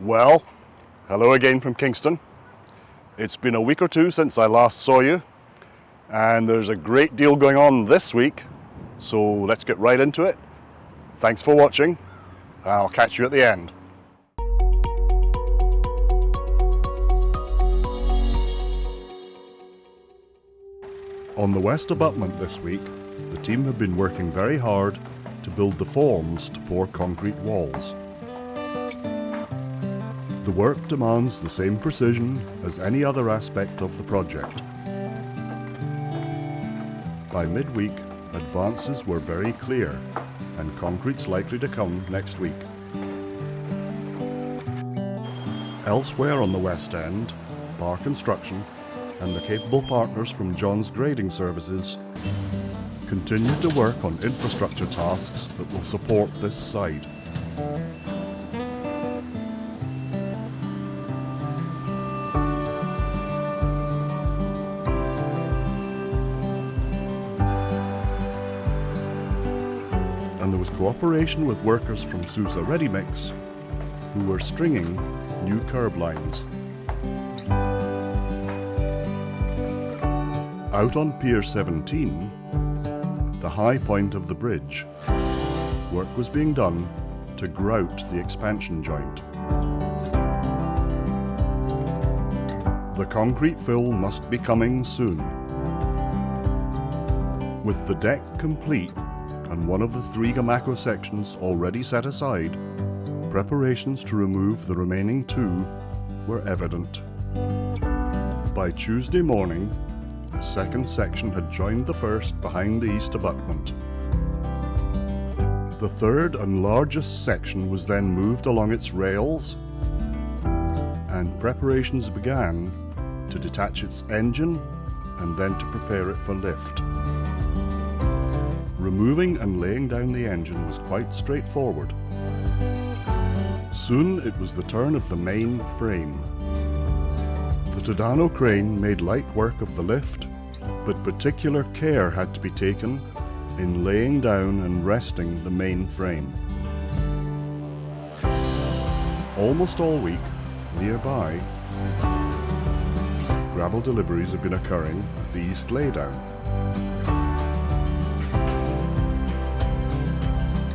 Well, hello again from Kingston. It's been a week or two since I last saw you, and there's a great deal going on this week, so let's get right into it. Thanks for watching, I'll catch you at the end. On the west abutment this week, the team have been working very hard to build the forms to pour concrete walls. The work demands the same precision as any other aspect of the project. By midweek, advances were very clear and concrete's likely to come next week. Elsewhere on the West End, Bar Construction and the capable partners from John's Grading Services continue to work on infrastructure tasks that will support this site. And there was cooperation with workers from Sousa Ready Mix who were stringing new curb lines. Out on Pier 17, the high point of the bridge, work was being done to grout the expansion joint. The concrete fill must be coming soon. With the deck complete and one of the three Gamaco sections already set aside, preparations to remove the remaining two were evident. By Tuesday morning, the second section had joined the first behind the east abutment. The third and largest section was then moved along its rails and preparations began to detach its engine and then to prepare it for lift. Removing and laying down the engine was quite straightforward. Soon it was the turn of the main frame. The Tadano crane made light work of the lift, but particular care had to be taken in laying down and resting the main frame. Almost all week, nearby, gravel deliveries have been occurring at the east laydown.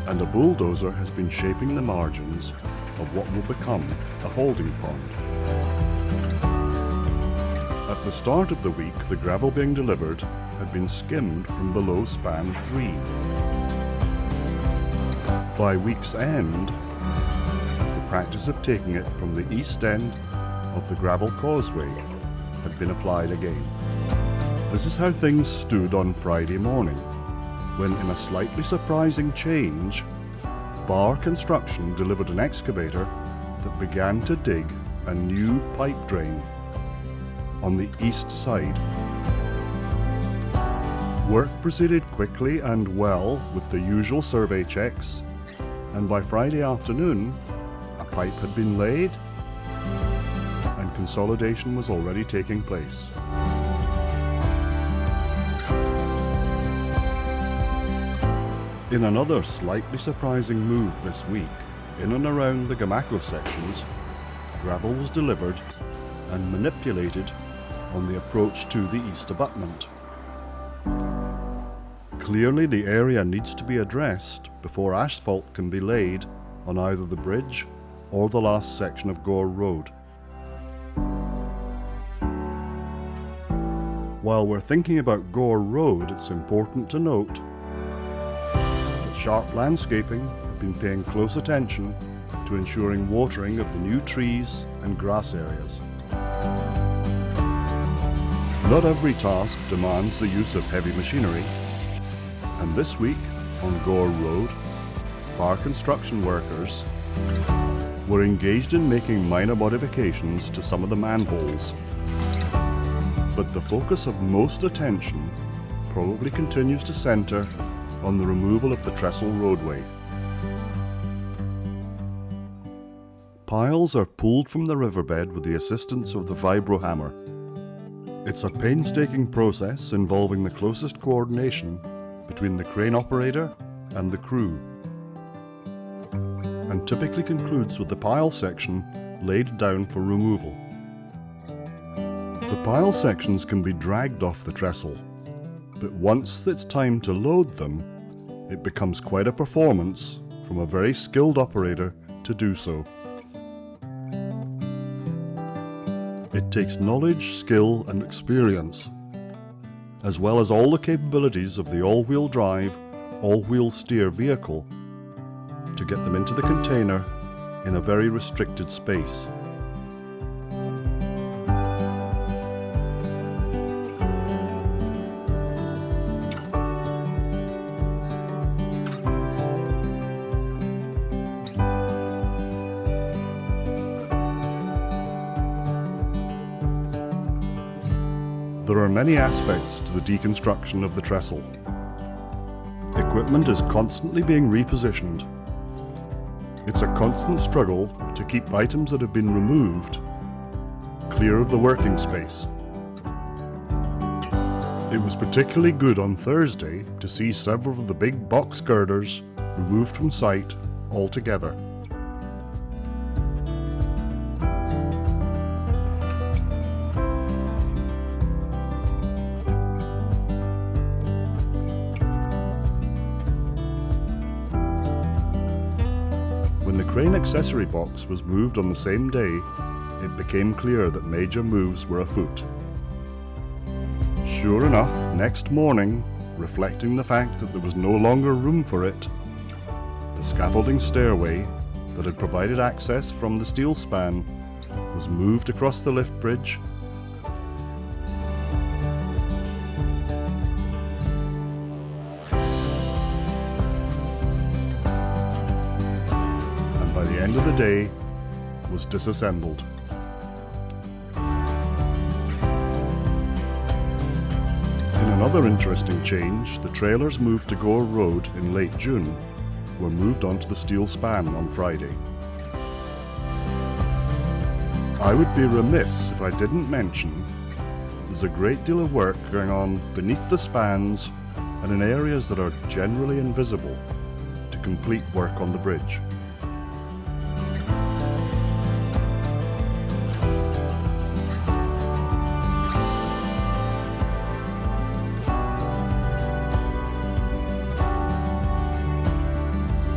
And a bulldozer has been shaping the margins of what will become a holding pond. At the start of the week, the gravel being delivered had been skimmed from below span 3. By week's end, the practice of taking it from the east end of the gravel causeway had been applied again. This is how things stood on Friday morning when in a slightly surprising change, Bar Construction delivered an excavator that began to dig a new pipe drain on the east side. Work proceeded quickly and well with the usual survey checks, and by Friday afternoon, a pipe had been laid and consolidation was already taking place. In another slightly surprising move this week, in and around the Gamaco sections, gravel was delivered and manipulated on the approach to the east abutment. Clearly the area needs to be addressed before asphalt can be laid on either the bridge or the last section of Gore Road. While we're thinking about Gore Road, it's important to note Sharp Landscaping have been paying close attention to ensuring watering of the new trees and grass areas. Not every task demands the use of heavy machinery, and this week on Gore Road, bar construction workers were engaged in making minor modifications to some of the manholes. But the focus of most attention probably continues to centre on the removal of the trestle roadway. Piles are pulled from the riverbed with the assistance of the vibro hammer. It's a painstaking process involving the closest coordination between the crane operator and the crew, and typically concludes with the pile section laid down for removal. The pile sections can be dragged off the trestle, but once it's time to load them, it becomes quite a performance from a very skilled operator to do so. It takes knowledge, skill and experience, as well as all the capabilities of the all-wheel drive, all-wheel steer vehicle to get them into the container in a very restricted space. There are many aspects to the deconstruction of the trestle. Equipment is constantly being repositioned. It's a constant struggle to keep items that have been removed clear of the working space. It was particularly good on Thursday to see several of the big box girders removed from sight altogether. Crane accessory box was moved on the same day, it became clear that major moves were afoot. Sure enough, next morning, reflecting the fact that there was no longer room for it, the scaffolding stairway that had provided access from the steel span was moved across the lift bridge end of the day was disassembled. In another interesting change, the trailers moved to Gore Road in late June were moved onto the steel span on Friday. I would be remiss if I didn't mention there's a great deal of work going on beneath the spans and in areas that are generally invisible to complete work on the bridge.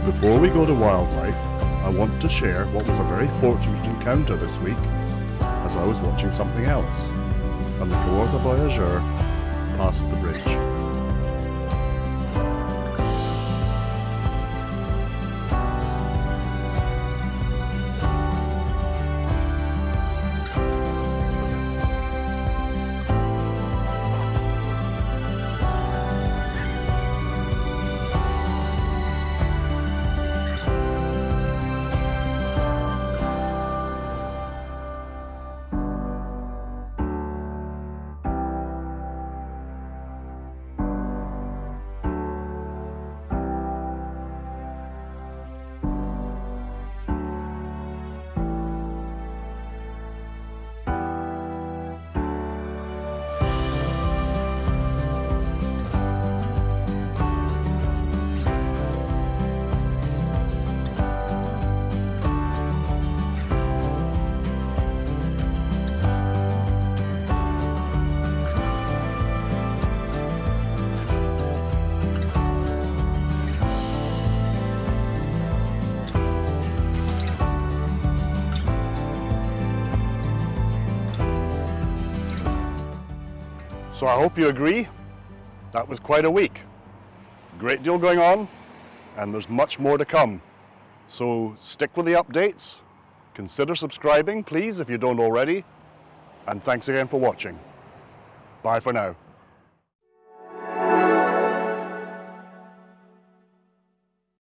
Before we go to wildlife, I want to share what was a very fortunate encounter this week as I was watching something else, and the Kawartha Voyageur passed the bridge. So I hope you agree. That was quite a week. Great deal going on, and there's much more to come. So stick with the updates. Consider subscribing, please, if you don't already. And thanks again for watching. Bye for now.